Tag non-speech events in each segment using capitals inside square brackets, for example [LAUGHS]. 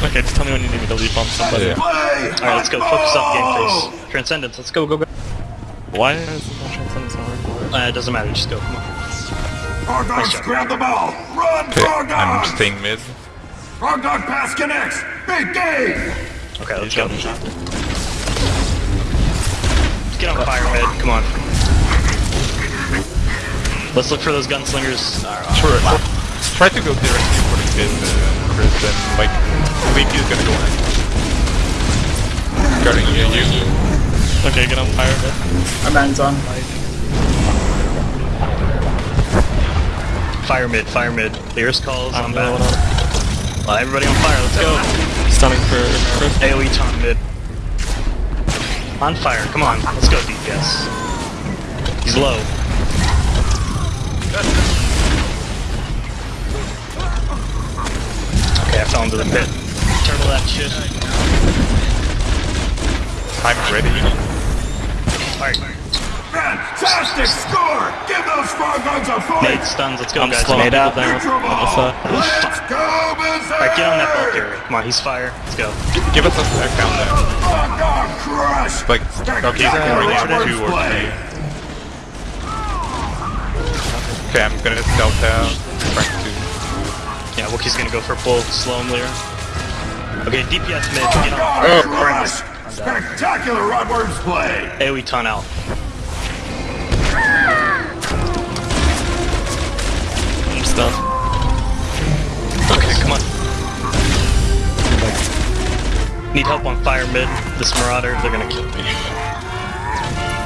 Okay, just tell me when you need me to leave on somebody. Yeah. Alright, let's go. Focus up game face. Transcendence, let's go, go, go. Why is the transcendence not working? Uh, it doesn't matter, just go. Come on. Frog dogs, grab the ball! Run, Okay, frog I'm dogs! staying mid. Frogdog pass connects! Big game! Okay, let's You go. got me. Get on fire mid, come on. Let's look for those gunslingers. Sure. Try to go directly for the mid, uh, Chris, and like, Leaky is gonna go in. Guarding you, you. Okay, get on fire a bit. Our man's on. Fire mid, fire mid. Clearest calls, I'm I'm the one back. on. Uh, everybody on fire, let's go. Stunning for Chris. AoE taunt mid. On fire, come on, let's go DPS. He's low. Okay, I fell into the pit. Turtle that shit. I'm ready. Alright, Fantastic score! Give those frog dogs a nade fight! stuns, let's go I'm guys. slowing Nade people out. down Neutral on the ball! side. Let's go, Berserk! Alright, get on that bulk area. Come on, he's fire. Let's go. Give us a sec down there. Frog dog crush! Like, okay, he's Spectacular already on Edwards two or three. Okay, I'm gonna stealth out. Trying. Yeah, Wookiee's gonna go for a full slow him later. Okay, DPS mid, Frog get dog on. crush! Oh, Spectacular Rodworms play! AoE ton out. I'm stunned. Okay, come on. Need help on fire mid. This Marauder, they're gonna kill me.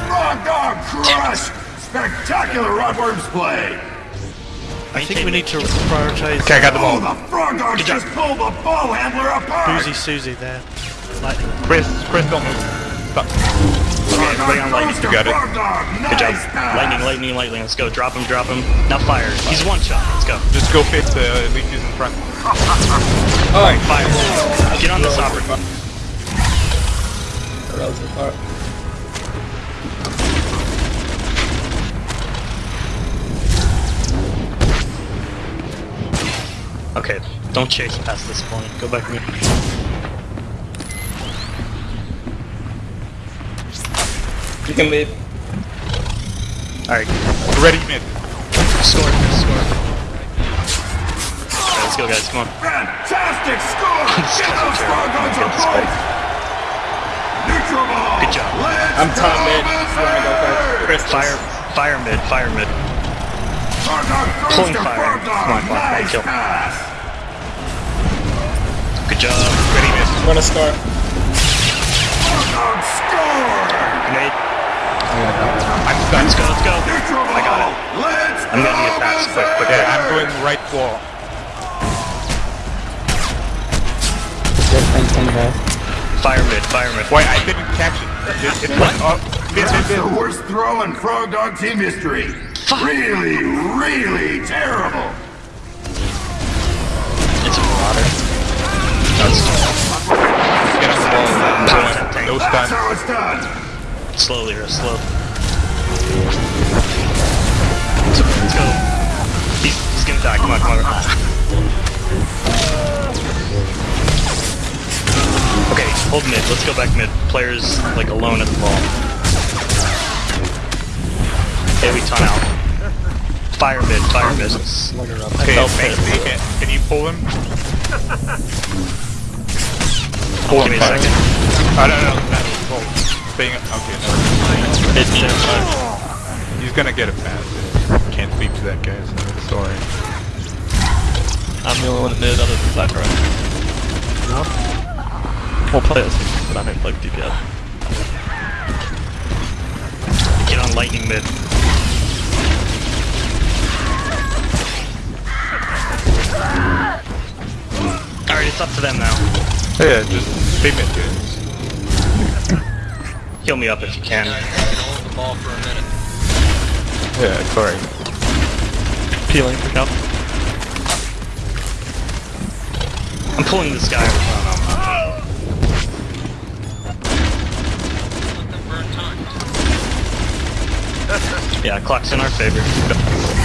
Frog dog crush! Spectacular Rodworms play! I think we need to prioritize Okay, I got the Oh, ball. the frog dogs Good just pulled the ball handler apart! Boozy Susie there. Lightning. Chris, Chris, don't move. Stop. Okay, everybody on lightning. You got it. Frog Good job. pass. Lightning, lightning, lightning. Let's go. Drop him, drop him. Now fire. He's one shot. Let's go. Just go fit the uh, Leaky's in front. Alright, fire. Get on this hopper. Relative part. Okay, don't chase past this point. Go back mid. You can leave. Alright, Ready mid. score, score. Alright, let's go guys, come on. Fantastic score! [LAUGHS] This Give guy's those a frog terrible- a get! Neutral ball! Good job. Let's I'm top go, mid. Go first? Berserk! Chris, Fire, fire mid, fire mid. Frog dog throws Pulling fire. Come on, come on, nice kill. Good job. Ready mid. I'm gonna score. Frog dog score! Grenade. I'm Let's go, let's go. I got it. Let's I'm gonna go, need a pass, quick, quick, Yeah, I'm going right wall. Fire mid, fire mid. Why I didn't catch it? it oh, it's like, oh, That's the worst throw in Frog Dog team history. Really, really terrible. It's a marauder. That's Get on the ball. No That's stun. how it's done. slowly or slow. So, let's go. He's, he's gonna die. Come on, come on. Okay, hold mid. Let's go back mid. Players like alone at the ball. Hey, we ton out. Fire mid, fire mid. Okay, felt Max, it. can, can you pull him? Give me a second. Oh, no, no, no. Pull. Staying, okay, no. Mid, mid. He's gonna get a pass. Can't speak to that guy, so sorry. I'm the only one that did other than Sakura. We'll play as but I don't play DPS. Get on lightning mid. Alright, it's up to them now. Oh, yeah, just stay mid, guys. Heal me up if you can. Yeah, sorry. Peeling for count. I'm pulling this guy. Yeah, clock's in our favor.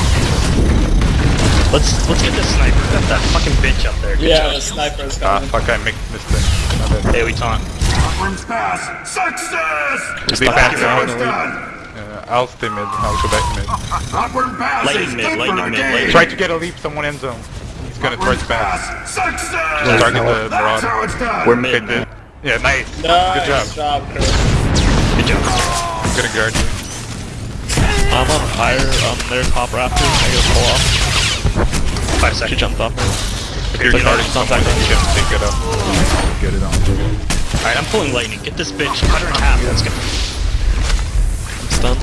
Let's let's get this sniper. Got that fucking bitch up there. Good Yeah, the job. sniper's Ah, fuck, I missed it. My. Hey, we taunt. Rodworms pass. Success! Is he That's back how now? Uh, I'll stay mid. I'll go back mid. Rodworm pass Lightning mid, good lightning mid, lightning Try to get a leap someone end zone. He's gonna try to pass. Pass. Success! Just target the That's how it's done. We're Okay, mid. did. Yeah, nice. Nice Good job. job, Chris. Good job. I'm gonna guard you. I'm on fire on their top rafters. I gotta pull off. Five She seconds. jumped off me. If you're But no, guarding it's not someone, that you can take it up. Get it on. Alright, I'm pulling lightning. Get this bitch. Cut her in half. Let's go. I'm stunned.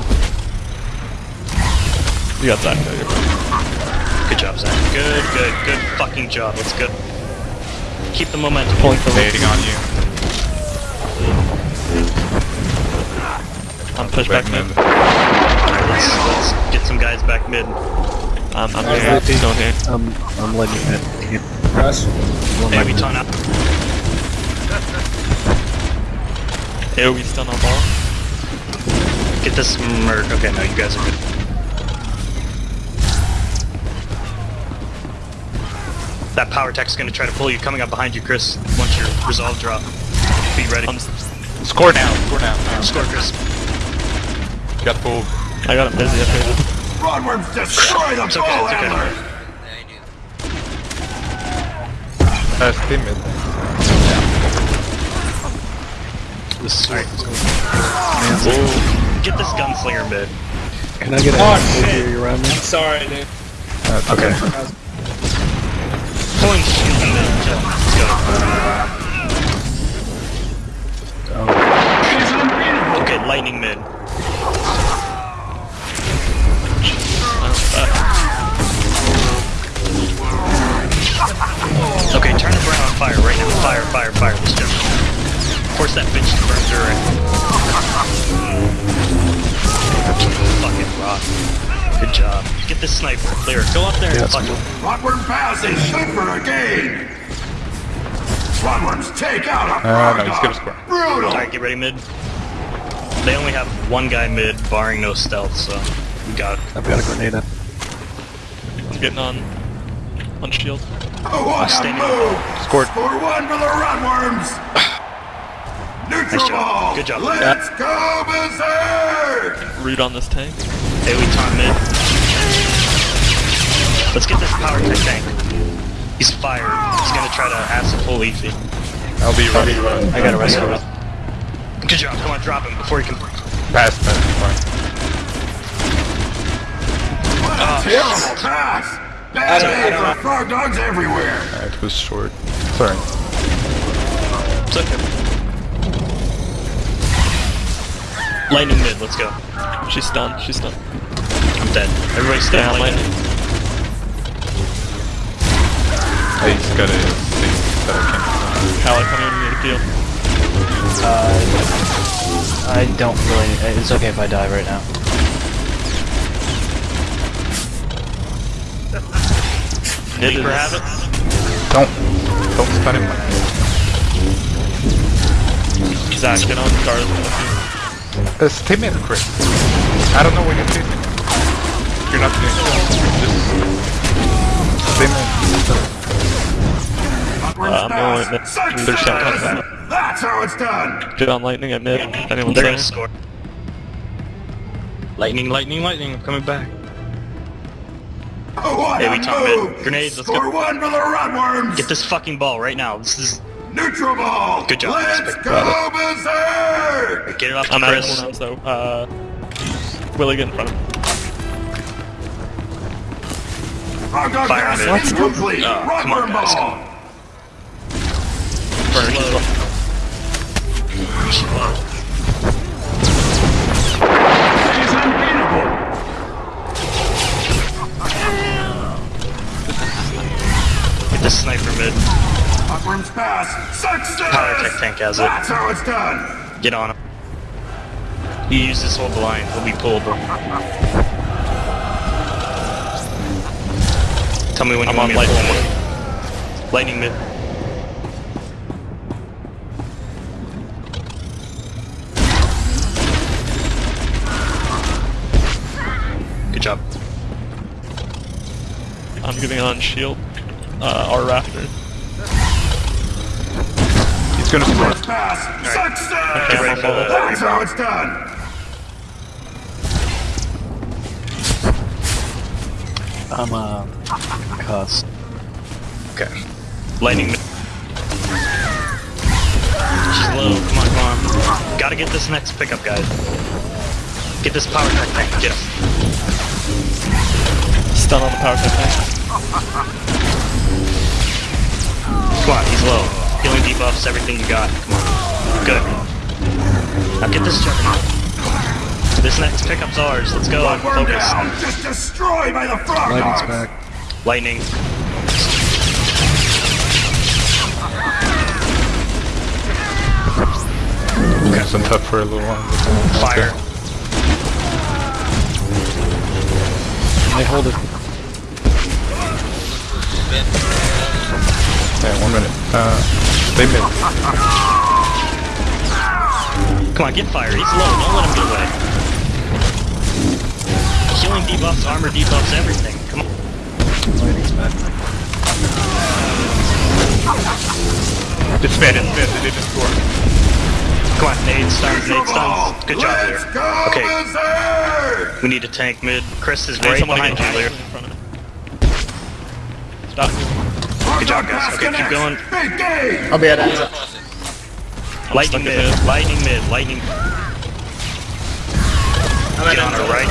You got Zach. though, you're. Good job, Zach. Good, good, good fucking job. Let's go. Keep the momentum. Pulling for Waiting on you. I'm pushed back mid. Alright, let's, let's get some guys back mid. I'm, I'm here. Still here. I'm, I'm letting it. Rush. Hey, we taunt out. AoE stun on ball. Get this merc. Okay, no, you guys are good. That power tech's gonna try to pull you coming up behind you, Chris. Once your resolve drop. Be ready. I'm, Score now. Score now. Score, Chris. Got pulled. I got him busy up here. Rodworms destroy the It's okay, ball it's okay. handler. Uh, stay mid. This Alright. Get this gunslinger mid. Can I get a Oh, oh, shit. here around me? Sorry, dude. That's Okay. Pulling shield mid. Let's go. Okay, lightning mid. Okay, turn the brown on fire right now. Fire, fire, fire. Let's go. Force that bitch to burn direct. Fucking rock. Good job. Get this sniper clear. Go up there and fuck him. Rodworm pass is good for a. Rodworms take out a Uh, frog no, he's dog. gonna score. Brutal. Alright, get ready mid. They only have one guy mid, barring no stealth, so we got I've got a grenade up. I'm getting on on shield. Oh, what a standing move. Scored. Score one for the Rodworms. [COUGHS] Neutral Nice job. ball. Good job. Let's go berserk. Root on this tank. Hey, we taunt mid. Let's get this power tech tank. He's fired. He's gonna try to acid full Leafy. I'll be ready. I got a rescue. Good job. Come on, drop him before he can. Pass, pass. Fine. Terrible pass. Bad don't- day for frog dogs everywhere. Uh, it was short. Sorry. It's okay. Lightning mid. Let's go. She's stunned. She's stunned. I'm dead. Everybody stay Down on lightning. lightning. Hey, he's got a thing that I can't. Cal, I come in to heal. I don't really. It's okay if I die right now. It Leaper is- have it. Don't. Don't stun him. Zach, get on guard. Uh, stay mid, Chris. I don't know what you're doing. You're not doing Just stay mid. Rodworms Uh, I'm pass. going mid. Success. There's shot. That's how it's done. Get on lightning at mid. Anyone They're gonna score. Lightning, lightning, lightning. I'm coming back. What Hey, a we top move. Grenades, let's Score go. one for the Rodworms. Get this fucking ball right now. This is. Neutral ball. Good job. Let's Respect. go berserk. Get it off to I'm out of Chris. cooldowns though. Uh, Willie, get in front of me. Frog dog Fire pass mid. is complete. Oh, come on, Rodworm guys, come ball. on. Burner, she's Slow. Get this sniper mid. Rodworms pass. Success. Power tech tank has it. That's how it's done. Get on him. You use this whole blind. He'll be pullable. Tell me when I'm you want on me lightning. pull him. Lightning mid. Good job. I'm giving on shield. Uh, our rafter. He's gonna score. First pass. Success! Okay, ready for. That's how it's done. I'm uh cussed. Okay. Lightning. mid. She's low. Come on, come on. Gotta get this next pickup, guys. Get this power tech tank. Get him. Stun on the power tech tank. Come on, he's low. Healing debuffs, everything you got. Come on. Good. Now get this juggernaut. This next pickup's ours. Let's go. One Focus. down. Just destroyed by the frog Lightning's dogs. back. Lightning. Gonna send tough for a little while. Fire. They hold it. Yeah, one minute. Uh, stay mid. Come on, get fire. He's low. Don't let him get away. Healing debuffs, armor debuffs, everything. Come on. Lightning's back. It's mid, it's mid. They didn't score. Come on, nade stuns, nade stuns. Good job Let's there. Okay. We need to tank mid. Chris is right behind you, actually Lear. in front of me. Stop. Good job, guys. Okay, keep going. I'll be at Enza. Lightning Stuck in mid, mid. lightning mid, lightning. Get on her right.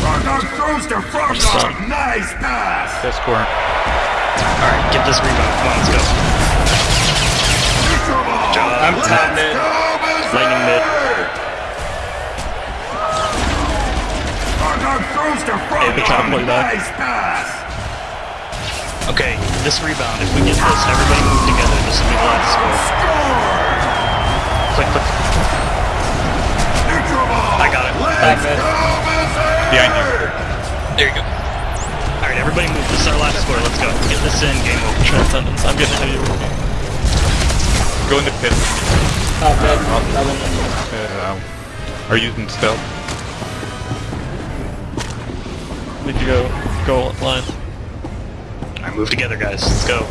Frog dog throws to frog dog. Nice pass! They're. Alright, get this rebound. Come on, let's go. Neutral ball. Job. I'm top mid. Lightning mid. Frog dog throws to frog Hey, dog. Nice pass! Okay, this rebound. If we get this, everybody move together. This will be the last score. Score! Click, click. I got it. Let's go, Behind you. There you go. Alright, everybody move. This is our last score. Let's go. Get this in. Game over. Transcendence. I'm getting heavy with me. Go in the pit. Top mid. Uh, are you using stealth? Need to go go line. Alright, move together, guys. Let's go.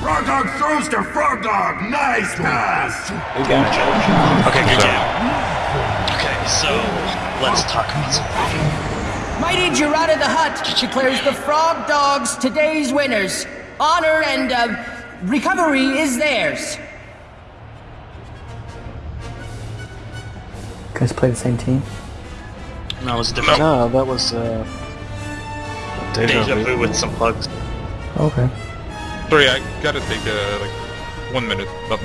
Frog dog throws to frog dog. Nice pass! We got. Okay, good game. Okay, so let's talk about something. Mighty Gerada the Hutt declares the Frog Dogs today's winners. Honor and uh, recovery is theirs. guys play the same team? No, it was different. No, that was uh. Deja, Deja vu with some plugs. Okay. Sorry, I gotta take uh, like one minute. But